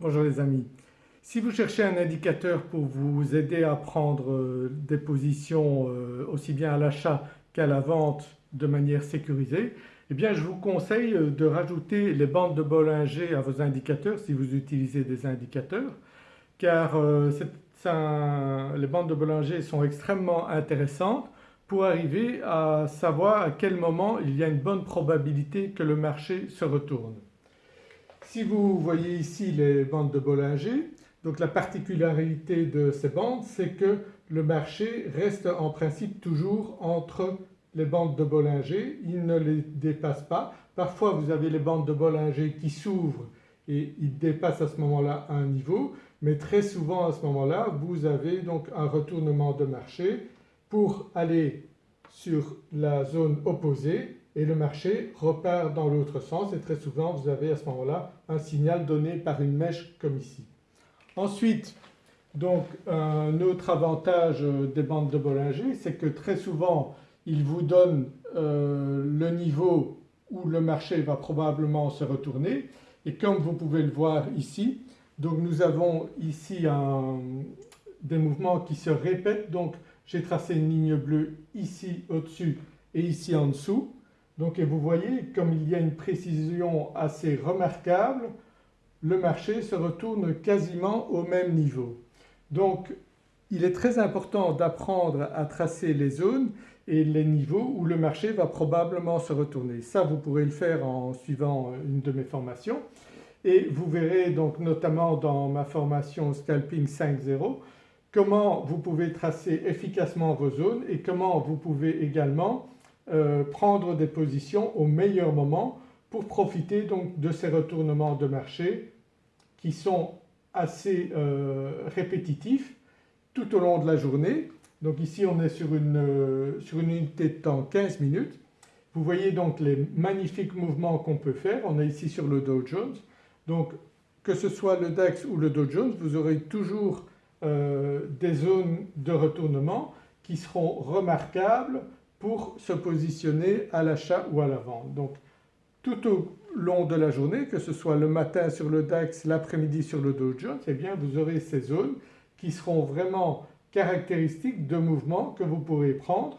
Bonjour les amis. Si vous cherchez un indicateur pour vous aider à prendre euh, des positions euh, aussi bien à l'achat qu'à la vente de manière sécurisée, eh bien je vous conseille euh, de rajouter les bandes de Bollinger à vos indicateurs si vous utilisez des indicateurs car les bandes de Bollinger sont extrêmement intéressantes pour arriver à savoir à quel moment il y a une bonne probabilité que le marché se retourne. Si vous voyez ici les bandes de Bollinger, donc la particularité de ces bandes c'est que le marché reste en principe toujours entre les bandes de Bollinger, il ne les dépasse pas. Parfois vous avez les bandes de Bollinger qui s'ouvrent et ils dépassent à ce moment-là un niveau mais très souvent à ce moment-là vous avez donc un retournement de marché pour aller sur la zone opposée et le marché repart dans l'autre sens et très souvent vous avez à ce moment-là un signal donné par une mèche comme ici. Ensuite donc un autre avantage des bandes de Bollinger c'est que très souvent il vous donne euh, le niveau où le marché va probablement se retourner. Et comme vous pouvez le voir ici donc nous avons ici des mouvements qui se répètent. Donc j'ai tracé une ligne bleue ici au-dessus et ici en dessous donc vous voyez comme il y a une précision assez remarquable le marché se retourne quasiment au même niveau. Donc il est très important d'apprendre à tracer les zones et les niveaux où le marché va probablement se retourner. Ça vous pourrez le faire en suivant une de mes formations et vous verrez donc notamment dans ma formation Scalping 5.0 comment vous pouvez tracer efficacement vos zones et comment vous pouvez également euh, prendre des positions au meilleur moment pour profiter donc de ces retournements de marché qui sont assez euh, répétitifs tout au long de la journée. Donc ici on est sur une, euh, sur une unité de temps 15 minutes. Vous voyez donc les magnifiques mouvements qu'on peut faire. On est ici sur le Dow Jones. Donc que ce soit le DAX ou le Dow Jones vous aurez toujours des zones de retournement qui seront remarquables pour se positionner à l'achat ou à la vente. Donc tout au long de la journée que ce soit le matin sur le DAX, l'après-midi sur le Dow Jones, eh bien vous aurez ces zones qui seront vraiment caractéristiques de mouvements que vous pourrez prendre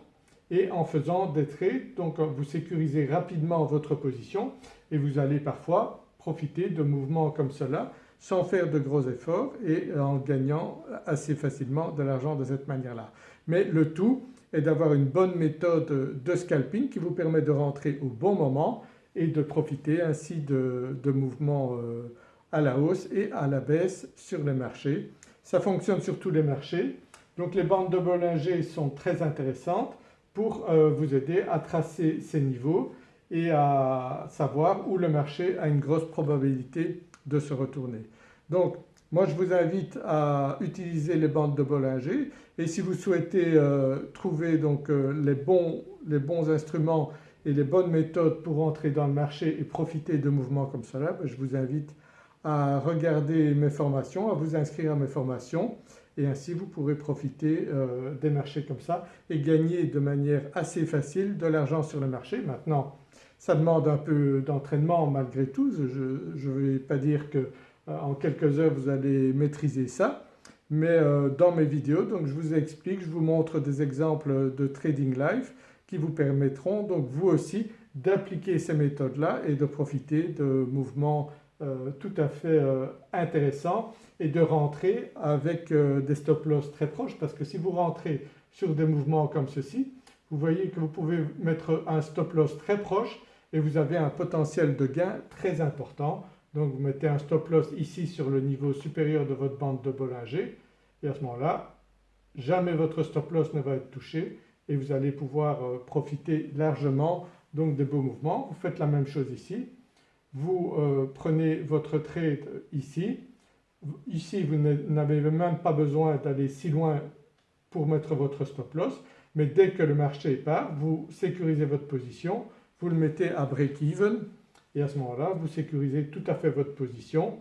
et en faisant des trades donc vous sécurisez rapidement votre position et vous allez parfois profiter de mouvements comme cela sans faire de gros efforts et en gagnant assez facilement de l'argent de cette manière-là. Mais le tout est d'avoir une bonne méthode de scalping qui vous permet de rentrer au bon moment et de profiter ainsi de, mouvements euh, à la hausse et à la baisse sur les marchés. Ça fonctionne sur tous les marchés donc les bandes de Bollinger sont très intéressantes pour euh, vous aider à tracer ces niveaux et à savoir où le marché a une grosse probabilité de se retourner. Donc moi je vous invite à utiliser les bandes de Bollinger et si vous souhaitez euh, trouver donc euh, les, bons, les, bons, instruments et les bonnes méthodes pour entrer dans le marché et profiter de mouvements comme cela, ben, je vous invite à regarder mes formations, à vous inscrire à mes formations et ainsi vous pourrez profiter euh, des marchés comme ça et gagner de manière assez facile de l'argent sur le marché. Maintenant ça demande un peu d'entraînement malgré tout, je ne vais pas dire que euh, en quelques heures vous allez maîtriser ça. Mais euh, dans mes vidéos donc je vous explique, je vous montre des exemples de trading live qui vous permettront donc vous aussi d'appliquer ces méthodes-là et de profiter de mouvements euh, tout à fait intéressants et de rentrer avec des stop loss très proches. Parce que si vous rentrez sur des mouvements comme ceci vous voyez que vous pouvez mettre un stop loss très proche et vous avez un potentiel de gain très important. Donc vous mettez un stop loss ici sur le niveau supérieur de votre bande de Bollinger. Et à ce moment-là jamais votre stop loss ne va être touché et vous allez pouvoir euh, profiter largement donc des beaux mouvements. Vous faites la même chose ici, vous euh, prenez votre trade ici, ici vous n'avez même pas besoin d'aller si loin pour mettre votre stop loss. Mais dès que le marché part vous sécurisez votre position, vous le mettez à break-even et à ce moment-là vous sécurisez tout à fait votre position.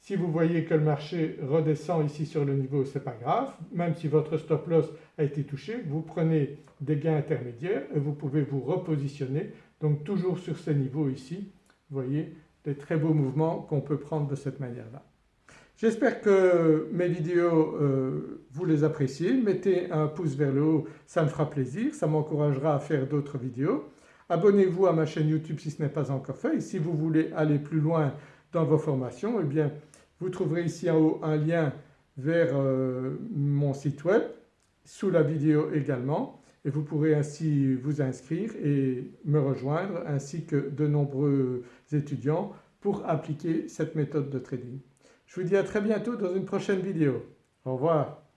Si vous voyez que le marché redescend ici sur le niveau ce n'est pas grave, même si votre stop loss a été touché vous prenez des gains intermédiaires et vous pouvez vous repositionner donc toujours sur ces niveaux ici. Vous voyez des très beaux mouvements qu'on peut prendre de cette manière-là. J'espère que mes vidéos euh, vous les appréciez, mettez un pouce vers le haut, ça me fera plaisir, ça m'encouragera à faire d'autres vidéos. Abonnez-vous à ma chaîne YouTube si ce n'est pas encore fait et si vous voulez aller plus loin dans vos formations eh bien vous trouverez ici en haut un lien vers euh, mon site web sous la vidéo également et vous pourrez ainsi vous inscrire et me rejoindre ainsi que de nombreux étudiants pour appliquer cette méthode de trading. Je vous dis à très bientôt dans une prochaine vidéo. Au revoir.